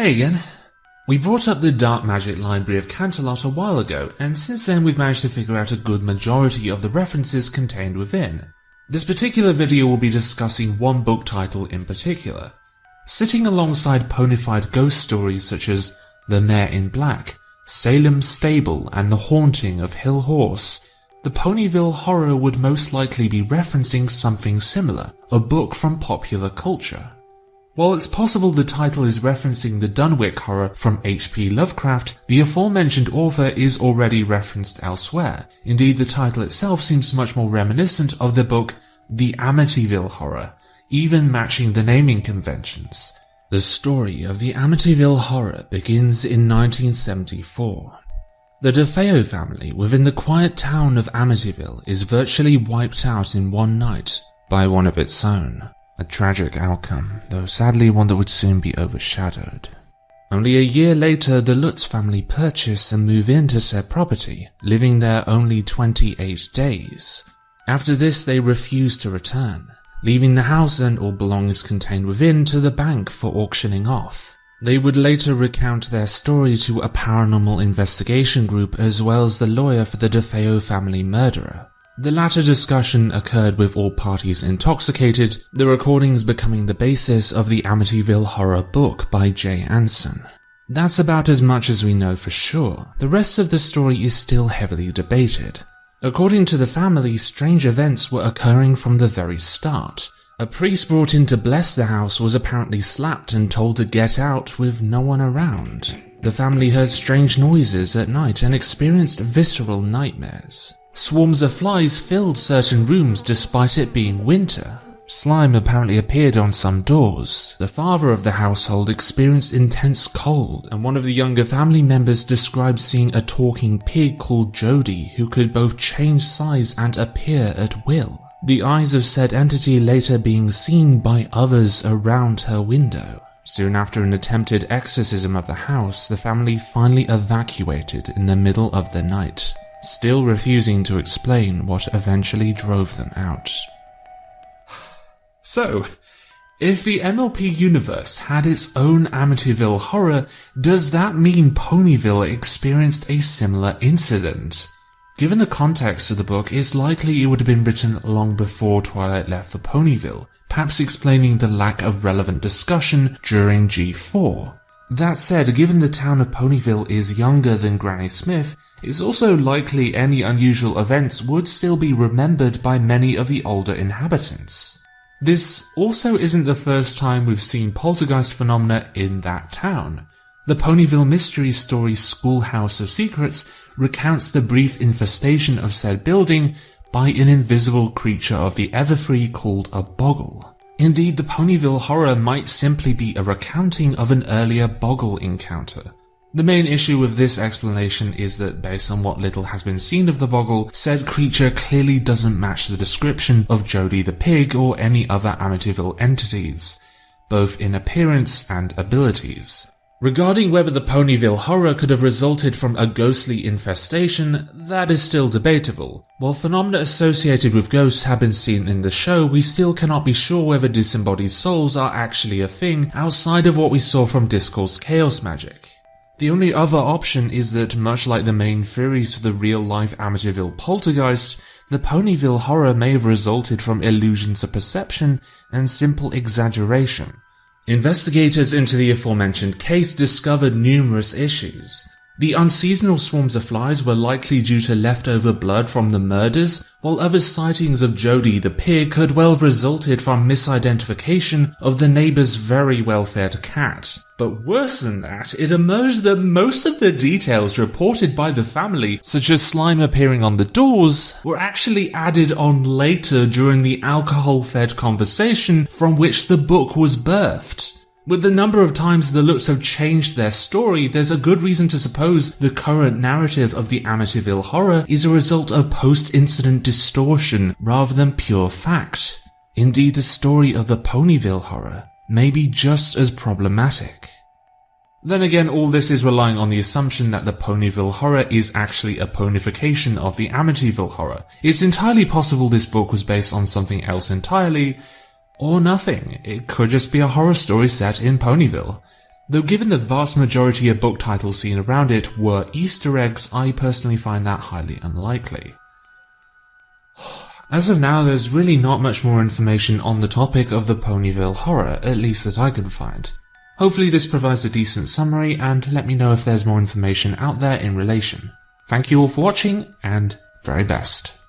Hey again. We brought up the Dark Magic Library of Canterlot a while ago, and since then we've managed to figure out a good majority of the references contained within. This particular video will be discussing one book title in particular. Sitting alongside ponified ghost stories such as The Mare in Black, Salem's Stable, and The Haunting of Hill Horse, the Ponyville Horror would most likely be referencing something similar, a book from popular culture. While it's possible the title is referencing the Dunwich horror from H.P. Lovecraft, the aforementioned author is already referenced elsewhere. Indeed, the title itself seems much more reminiscent of the book The Amityville Horror, even matching the naming conventions. The story of the Amityville Horror begins in 1974. The DeFeo family within the quiet town of Amityville is virtually wiped out in one night by one of its own. A tragic outcome, though sadly one that would soon be overshadowed. Only a year later, the Lutz family purchase and move into said property, living there only 28 days. After this, they refuse to return, leaving the house and all belongings contained within to the bank for auctioning off. They would later recount their story to a paranormal investigation group as well as the lawyer for the DeFeo family murderer. The latter discussion occurred with all parties intoxicated, the recordings becoming the basis of the Amityville horror book by Jay Anson. That's about as much as we know for sure. The rest of the story is still heavily debated. According to the family, strange events were occurring from the very start. A priest brought in to bless the house was apparently slapped and told to get out with no one around. The family heard strange noises at night and experienced visceral nightmares. Swarms of flies filled certain rooms despite it being winter. Slime apparently appeared on some doors. The father of the household experienced intense cold, and one of the younger family members described seeing a talking pig called Jody who could both change size and appear at will the eyes of said entity later being seen by others around her window. Soon after an attempted exorcism of the house, the family finally evacuated in the middle of the night, still refusing to explain what eventually drove them out. So, if the MLP universe had its own Amityville horror, does that mean Ponyville experienced a similar incident? Given the context of the book, it's likely it would have been written long before Twilight left for Ponyville, perhaps explaining the lack of relevant discussion during G4. That said, given the town of Ponyville is younger than Granny Smith, it's also likely any unusual events would still be remembered by many of the older inhabitants. This also isn't the first time we've seen poltergeist phenomena in that town. The Ponyville mystery story Schoolhouse of Secrets recounts the brief infestation of said building by an invisible creature of the Everfree called a Boggle. Indeed, the Ponyville horror might simply be a recounting of an earlier Boggle encounter. The main issue with this explanation is that based on what little has been seen of the Boggle, said creature clearly doesn't match the description of Jody the Pig or any other Amityville entities, both in appearance and abilities. Regarding whether the Ponyville horror could have resulted from a ghostly infestation, that is still debatable. While phenomena associated with ghosts have been seen in the show, we still cannot be sure whether disembodied souls are actually a thing outside of what we saw from Discord's chaos magic. The only other option is that, much like the main theories for the real-life Amityville poltergeist, the Ponyville horror may have resulted from illusions of perception and simple exaggeration. Investigators into the aforementioned case discovered numerous issues. The unseasonal swarms of flies were likely due to leftover blood from the murders, while other sightings of Jody the pig could well have resulted from misidentification of the neighbor's very well-fed cat. But worse than that, it emerged that most of the details reported by the family, such as slime appearing on the doors, were actually added on later during the alcohol-fed conversation from which the book was birthed. With the number of times the Lutz have changed their story, there's a good reason to suppose the current narrative of the Amityville horror is a result of post-incident distortion rather than pure fact. Indeed, the story of the Ponyville horror may be just as problematic. Then again, all this is relying on the assumption that the Ponyville horror is actually a ponification of the Amityville horror. It's entirely possible this book was based on something else entirely, or nothing. It could just be a horror story set in Ponyville. Though given the vast majority of book titles seen around it were Easter eggs, I personally find that highly unlikely. As of now, there's really not much more information on the topic of the Ponyville horror, at least that I could find. Hopefully this provides a decent summary and let me know if there's more information out there in relation. Thank you all for watching and very best.